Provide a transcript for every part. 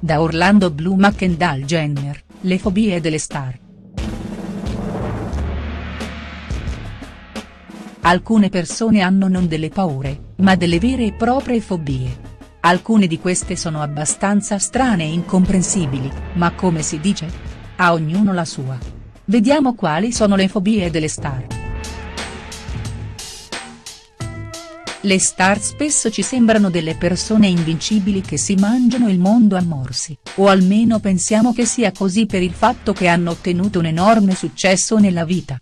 da Orlando Bloom a Kendall Jenner, le fobie delle star. Alcune persone hanno non delle paure, ma delle vere e proprie fobie. Alcune di queste sono abbastanza strane e incomprensibili, ma come si dice? A ognuno la sua. Vediamo quali sono le fobie delle star. Le star spesso ci sembrano delle persone invincibili che si mangiano il mondo a morsi, o almeno pensiamo che sia così per il fatto che hanno ottenuto un enorme successo nella vita.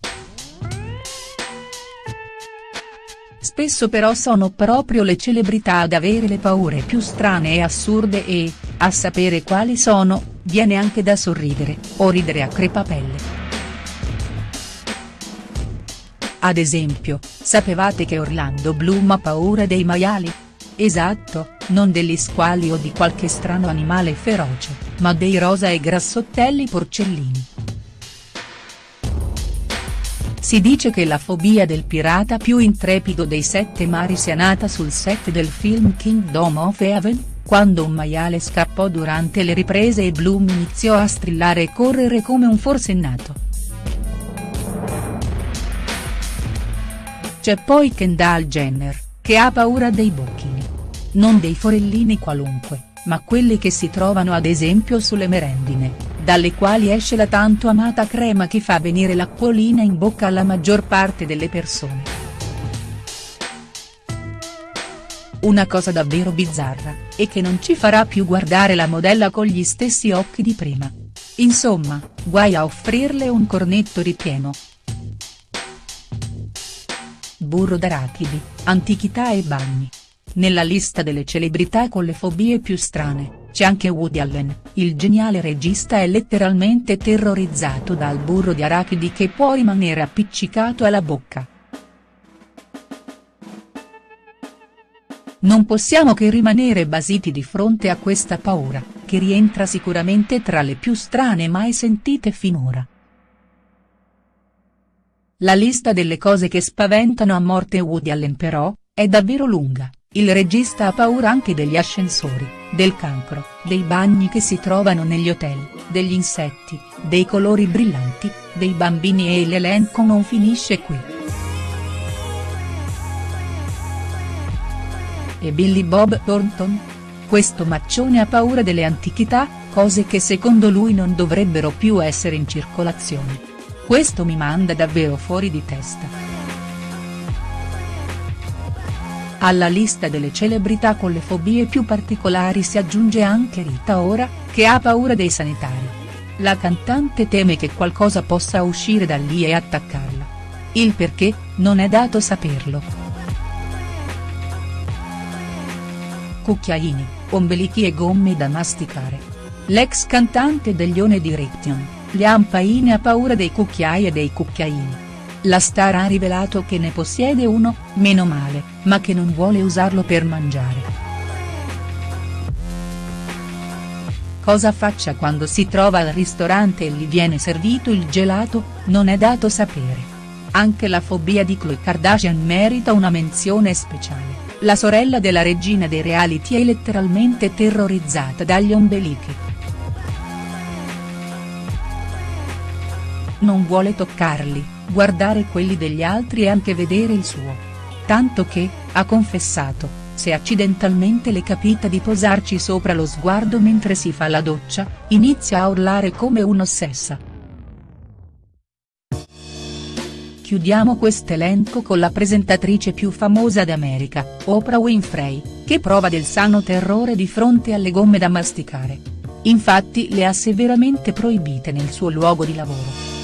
Spesso però sono proprio le celebrità ad avere le paure più strane e assurde e, a sapere quali sono, viene anche da sorridere, o ridere a crepapelle. Ad esempio, sapevate che Orlando Bloom ha paura dei maiali? Esatto, non degli squali o di qualche strano animale feroce, ma dei rosa e grassottelli porcellini. Si dice che la fobia del pirata più intrepido dei sette mari sia nata sul set del film Kingdom of Heaven, quando un maiale scappò durante le riprese e Bloom iniziò a strillare e correre come un forsennato. C'è poi Kendall Jenner, che ha paura dei bocchini. Non dei forellini qualunque, ma quelli che si trovano ad esempio sulle merendine, dalle quali esce la tanto amata crema che fa venire l'acquolina in bocca alla maggior parte delle persone. Una cosa davvero bizzarra, e che non ci farà più guardare la modella con gli stessi occhi di prima. Insomma, guai a offrirle un cornetto ripieno, burro d'arachidi, antichità e bagni. Nella lista delle celebrità con le fobie più strane, c'è anche Woody Allen, il geniale regista è letteralmente terrorizzato dal burro di arachidi che può rimanere appiccicato alla bocca. Non possiamo che rimanere basiti di fronte a questa paura, che rientra sicuramente tra le più strane mai sentite finora. La lista delle cose che spaventano a morte Woody Allen però, è davvero lunga, il regista ha paura anche degli ascensori, del cancro, dei bagni che si trovano negli hotel, degli insetti, dei colori brillanti, dei bambini e l'elenco non finisce qui. E Billy Bob Thornton? Questo maccione ha paura delle antichità, cose che secondo lui non dovrebbero più essere in circolazione. Questo mi manda davvero fuori di testa. Alla lista delle celebrità con le fobie più particolari si aggiunge anche Rita Ora, che ha paura dei sanitari. La cantante teme che qualcosa possa uscire da lì e attaccarla. Il perché, non è dato saperlo. Cucchiaini, ombelichi e gomme da masticare. L'ex cantante degli One Direction Liam Payne ha paura dei cucchiai e dei cucchiaini. La star ha rivelato che ne possiede uno, meno male, ma che non vuole usarlo per mangiare. Cosa faccia quando si trova al ristorante e gli viene servito il gelato, non è dato sapere. Anche la fobia di Khloe Kardashian merita una menzione speciale, la sorella della regina dei reality è letteralmente terrorizzata dagli ombelichi. Non vuole toccarli, guardare quelli degli altri e anche vedere il suo. Tanto che, ha confessato, se accidentalmente le capita di posarci sopra lo sguardo mentre si fa la doccia, inizia a urlare come un'ossessa. Chiudiamo quest'elenco con la presentatrice più famosa d'America, Oprah Winfrey, che prova del sano terrore di fronte alle gomme da masticare. Infatti le ha severamente proibite nel suo luogo di lavoro.